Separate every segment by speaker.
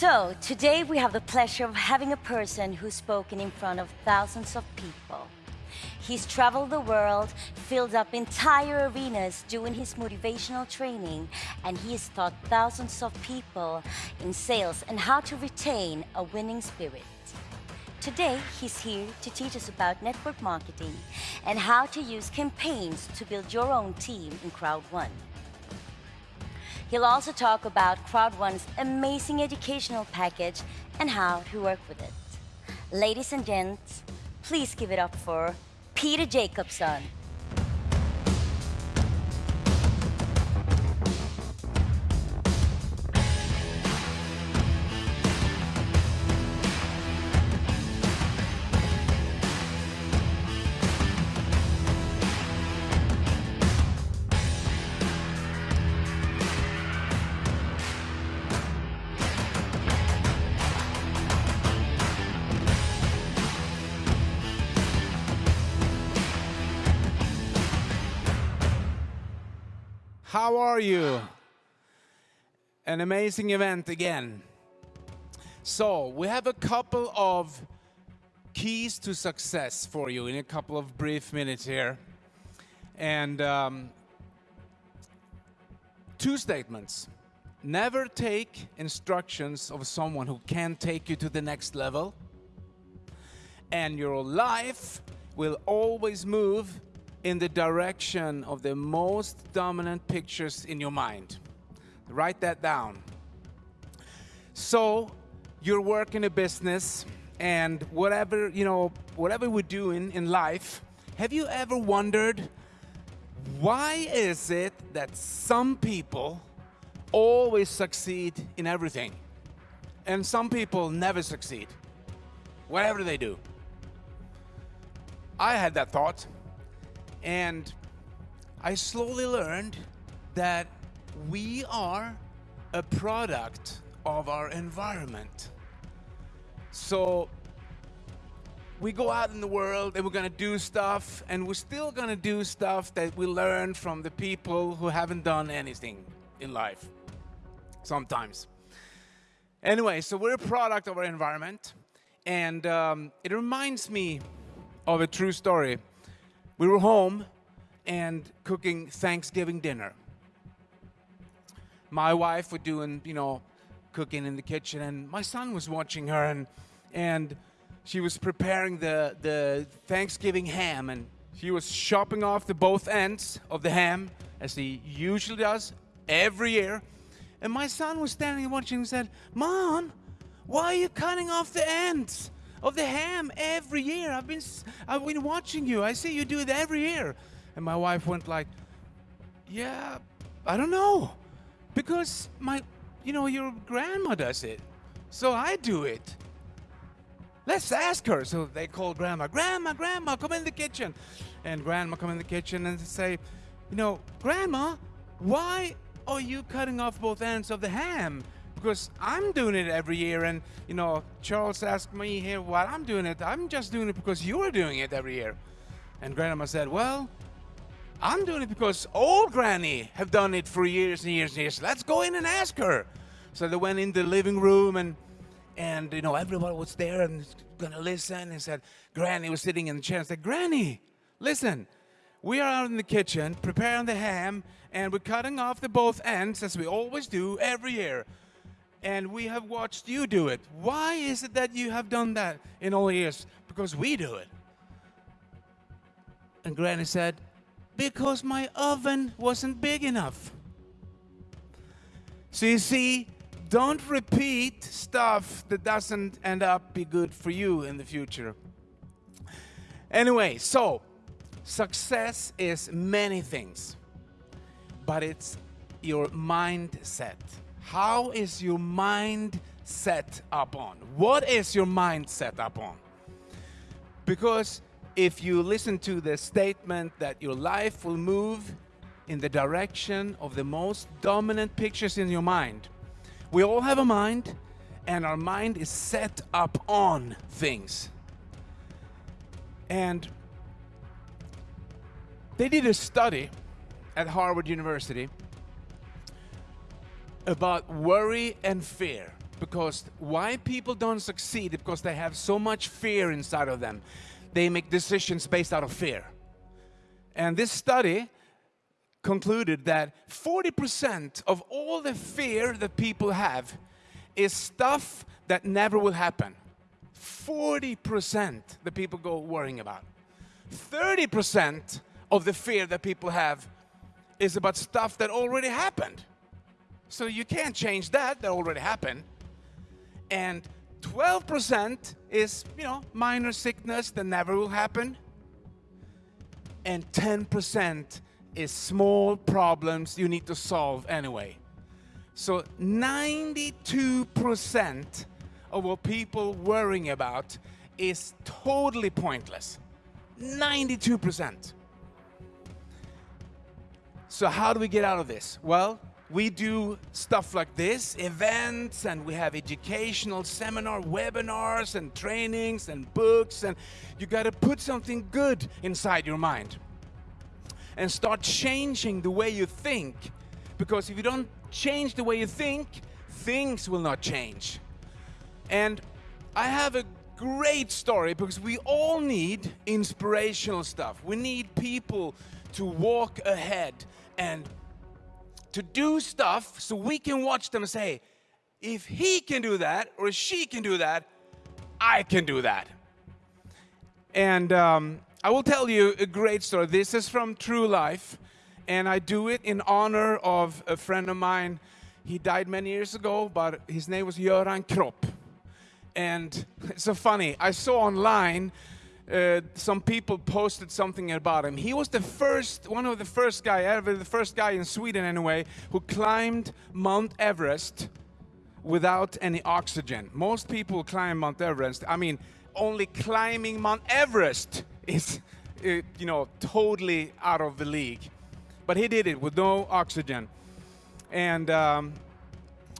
Speaker 1: So, today we have the pleasure of having a person who's spoken in front of thousands of people. He's traveled the world, filled up entire arenas doing his motivational training, and he has taught thousands of people in sales and how to retain a winning spirit. Today, he's here to teach us about network marketing and how to use campaigns to build your own team in Crowd One. He'll also talk about Crowd One's amazing educational package and how to work with it. Ladies and gents, please give it up for Peter Jacobson.
Speaker 2: How are you? An amazing event again. So, we have a couple of keys to success for you in a couple of brief minutes here. And um, two statements. Never take instructions of someone who can't take you to the next level. And your life will always move in the direction of the most dominant pictures in your mind. Write that down. So you're working a business and whatever, you know, whatever we're doing in life, have you ever wondered why is it that some people always succeed in everything and some people never succeed, whatever they do? I had that thought. And I slowly learned that we are a product of our environment. So we go out in the world and we're gonna do stuff and we're still gonna do stuff that we learn from the people who haven't done anything in life, sometimes. Anyway, so we're a product of our environment and um, it reminds me of a true story we were home and cooking Thanksgiving dinner. My wife was doing, you know, cooking in the kitchen, and my son was watching her, and and she was preparing the the Thanksgiving ham, and she was chopping off the both ends of the ham, as he usually does every year. And my son was standing and watching and said, Mom, why are you cutting off the ends? Of the ham every year. I've been, I've been watching you. I see you do it every year. And my wife went like, yeah, I don't know. Because my, you know, your grandma does it. So I do it. Let's ask her. So they call grandma, grandma, grandma, come in the kitchen. And grandma come in the kitchen and say, you know, grandma, why are you cutting off both ends of the ham? Because I'm doing it every year and you know Charles asked me here why I'm doing it. I'm just doing it because you're doing it every year. And grandma said well I'm doing it because old granny have done it for years and years and years. Let's go in and ask her. So they went in the living room and and you know everybody was there and gonna listen and said granny was sitting in the chair and said granny listen we are out in the kitchen preparing the ham and we're cutting off the both ends as we always do every year and we have watched you do it. Why is it that you have done that in all years? Because we do it. And Granny said, because my oven wasn't big enough. So you see, don't repeat stuff that doesn't end up be good for you in the future. Anyway, so success is many things, but it's your mindset. How is your mind set up on? What is your mind set up on? Because if you listen to the statement that your life will move in the direction of the most dominant pictures in your mind, we all have a mind and our mind is set up on things. And they did a study at Harvard University about worry and fear. because why people don't succeed because they have so much fear inside of them. They make decisions based out of fear. And this study concluded that 40% of all the fear that people have is stuff that never will happen. 40% the people go worrying about. 30% of the fear that people have is about stuff that already happened. So you can't change that, that already happened. And 12% is, you know, minor sickness that never will happen. And 10% is small problems you need to solve anyway. So 92% of what people worrying about is totally pointless. 92%. So how do we get out of this? Well, we do stuff like this, events, and we have educational seminar, webinars, and trainings, and books, and you got to put something good inside your mind and start changing the way you think. Because if you don't change the way you think, things will not change. And I have a great story because we all need inspirational stuff. We need people to walk ahead and to do stuff so we can watch them say, if he can do that or she can do that, I can do that. And um, I will tell you a great story. This is from true life, and I do it in honor of a friend of mine. He died many years ago, but his name was Göran Kropp. And it's so funny, I saw online uh, some people posted something about him. He was the first, one of the first guy ever, the first guy in Sweden anyway, who climbed Mount Everest without any oxygen. Most people climb Mount Everest. I mean, only climbing Mount Everest is, uh, you know, totally out of the league. But he did it with no oxygen. And um,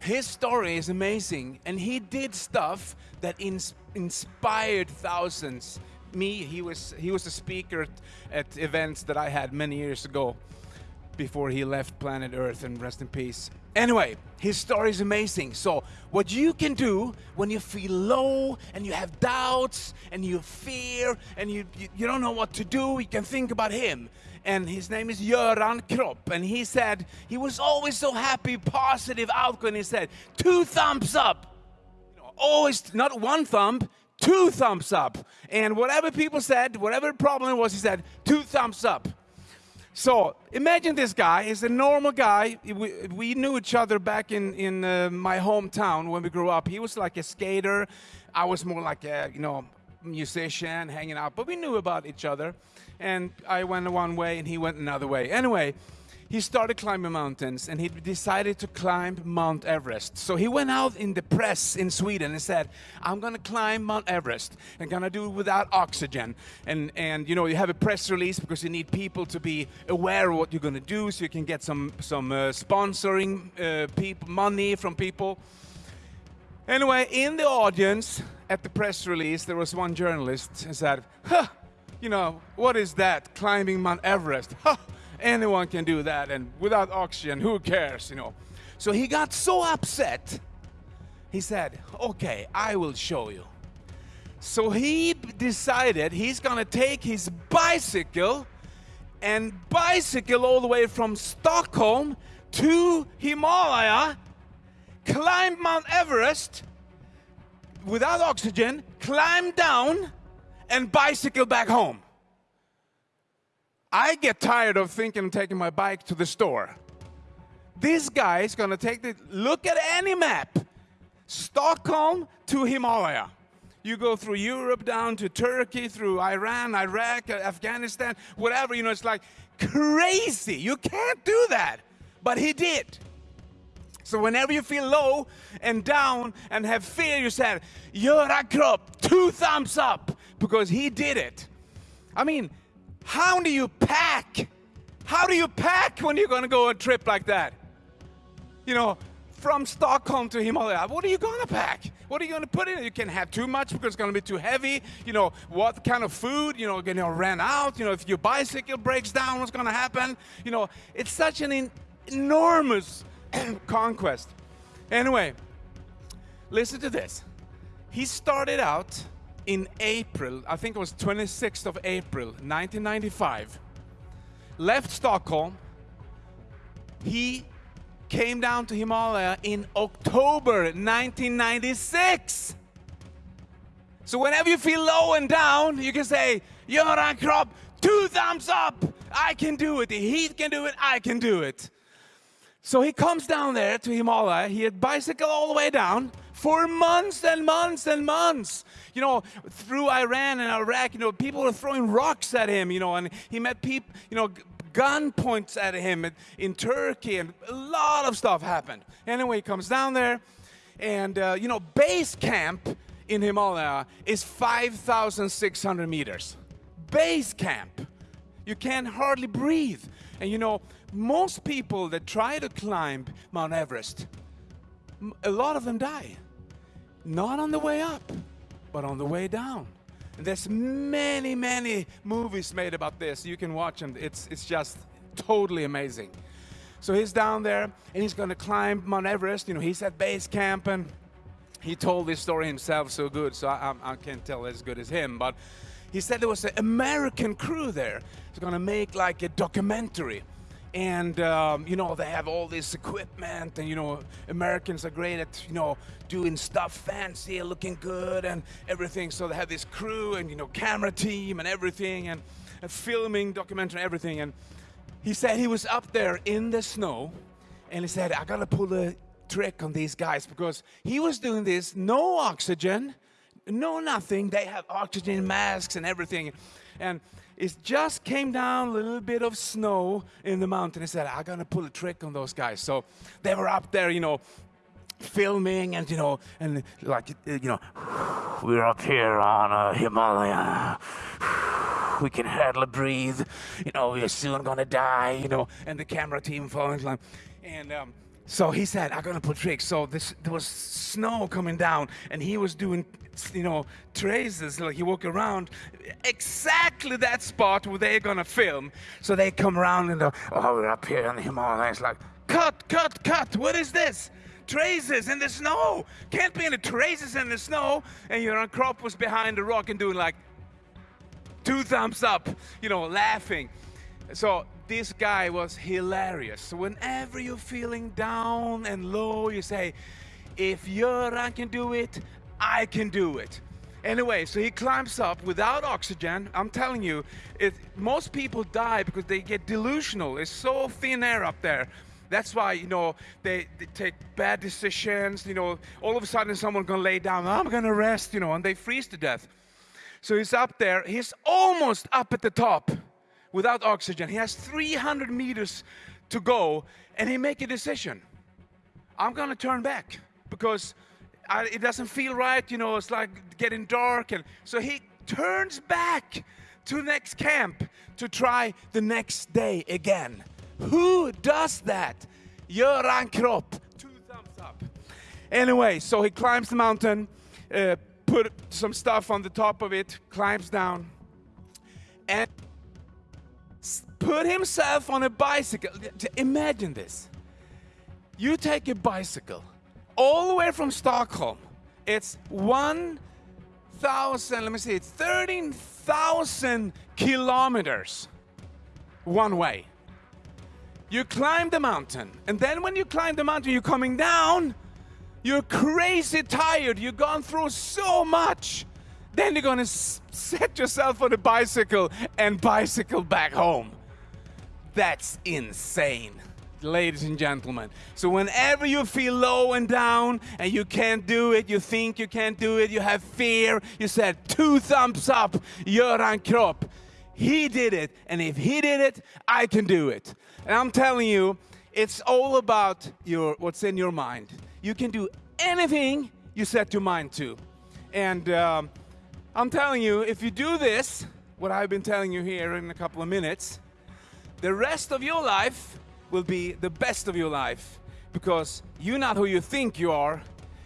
Speaker 2: his story is amazing. And he did stuff that ins inspired thousands me, he was, he was a speaker at events that I had many years ago before he left planet Earth and rest in peace. Anyway, his story is amazing. So what you can do when you feel low and you have doubts and you fear and you, you, you don't know what to do, you can think about him. And his name is Göran Kropp. And he said, he was always so happy, positive, outgoing. He said, two thumbs up. Always, not one thumb, two thumbs up. And whatever people said, whatever problem was, he said, two thumbs up. So imagine this guy is a normal guy. We, we knew each other back in, in uh, my hometown when we grew up. He was like a skater. I was more like a, you know, musician, hanging out. But we knew about each other. And I went one way and he went another way. Anyway, he started climbing mountains and he decided to climb Mount Everest. So he went out in the press in Sweden and said, I'm gonna climb Mount Everest and gonna do it without oxygen. And, and you know, you have a press release because you need people to be aware of what you're gonna do so you can get some, some uh, sponsoring uh, people, money from people. Anyway, in the audience at the press release, there was one journalist and said, huh, you know, what is that, climbing Mount Everest? Huh anyone can do that and without oxygen, who cares, you know. So he got so upset, he said, okay, I will show you. So he decided he's gonna take his bicycle and bicycle all the way from Stockholm to Himalaya, climb Mount Everest without oxygen, climb down and bicycle back home. I get tired of thinking of taking my bike to the store. This guy is gonna take the, look at any map, Stockholm to Himalaya. You go through Europe down to Turkey, through Iran, Iraq, Afghanistan, whatever, you know, it's like crazy. You can't do that. But he did. So whenever you feel low and down and have fear, you say, Göran Kropp, two thumbs up, because he did it. I mean, how do you pack? How do you pack when you're going to go on a trip like that? You know, from Stockholm to Himalaya, what are you going to pack? What are you going to put in? You can't have too much because it's going to be too heavy. You know, what kind of food, you know, going to run out. You know, if your bicycle breaks down, what's going to happen? You know, it's such an enormous conquest. Anyway, Listen to this. He started out in April, I think it was 26th of April, 1995. Left Stockholm. He came down to Himalaya in October 1996. So whenever you feel low and down, you can say, Göran Kropp, two thumbs up. I can do it. Heat can do it. I can do it. So he comes down there to Himalaya. He had bicycle all the way down for months and months and months. You know, through Iran and Iraq, you know, people were throwing rocks at him, you know, and he met people, you know, gun points at him in Turkey, and a lot of stuff happened. Anyway, he comes down there, and, uh, you know, base camp in Himalaya is 5,600 meters. Base camp. You can hardly breathe. And you know, most people that try to climb Mount Everest, a lot of them die. Not on the way up, but on the way down. And there's many, many movies made about this. You can watch them. It's, it's just totally amazing. So he's down there and he's going to climb Mount Everest. You know, he's at base camp and he told this story himself so good, so I, I, I can't tell as good as him. But he said there was an American crew there. It's going to make like a documentary and um, you know they have all this equipment and you know americans are great at you know doing stuff fancy looking good and everything. So they have this crew and you know camera team and everything and, and filming documentary everything. And he said he was up there in the snow and he said i gotta pull a trick on these guys because he was doing this no oxygen no nothing. They have oxygen masks and everything. And it just came down a little bit of snow in the mountain. He said, I'm gonna pull a trick on those guys. So they were up there, you know, filming and, you know, and like, you know, we're up here on uh, Himalaya. We can hardly breathe. You know, we're soon gonna die, you know, and the camera team following. And, um, so he said, I'm gonna put tricks. So this, there was snow coming down, and he was doing, you know, traces. Like he walked around exactly that spot where they're gonna film. So they come around and, they oh, we're up here in the Himalayas. Like, cut, cut, cut. What is this? Traces in the snow. Can't be any traces in the snow. And Göran Kropp was behind the rock and doing like two thumbs up, you know, laughing. So this guy was hilarious. So whenever you're feeling down and low, you say, if Göran can do it, I can do it. Anyway, so he climbs up without oxygen. I'm telling you, it, most people die because they get delusional. It's so thin air up there. That's why, you know, they, they take bad decisions. You know, all of a sudden someone's gonna lay down, I'm gonna rest, you know, and they freeze to death. So he's up there, he's almost up at the top without oxygen. He has 300 meters to go and he make a decision. I'm gonna turn back because I, it doesn't feel right, you know, it's like getting dark. And so he turns back to next camp to try the next day again. Who does that? Göran Kropp. Two thumbs up. Anyway, so he climbs the mountain, uh, put some stuff on the top of it, climbs down, and put himself on a bicycle. Imagine this. You take a bicycle all the way from Stockholm. It's 1,000, let me see, it's 13,000 kilometers one way. You climb the mountain, and then when you climb the mountain, you're coming down, you're crazy tired, you've gone through so much. Then you're gonna set yourself on a bicycle and bicycle back home. That's insane, ladies and gentlemen. So whenever you feel low and down and you can't do it, you think you can't do it, you have fear, you said two thumbs up, Göran Kropp. He did it, and if he did it, I can do it. And I'm telling you, it's all about your what's in your mind. You can do anything you set your mind to. And um, I'm telling you, if you do this, what I've been telling you here in a couple of minutes, the rest of your life will be the best of your life because you're not who you think you are.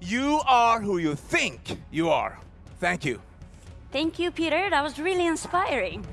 Speaker 2: You are who you think you are. Thank you.
Speaker 1: Thank you, Peter. That was really inspiring.